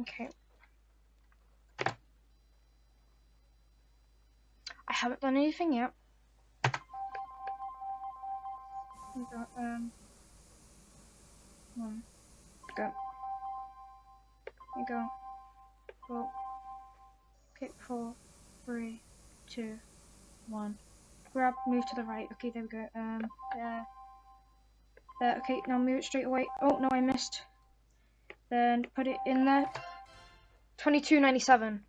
Okay. I haven't done anything yet. We got, um, one, go. You go. Go. Okay, four, three, two, one. Grab, move to the right. Okay, there we go. Um, there. There, okay, now move it straight away. Oh, no, I missed. Then put it in there. 22.97.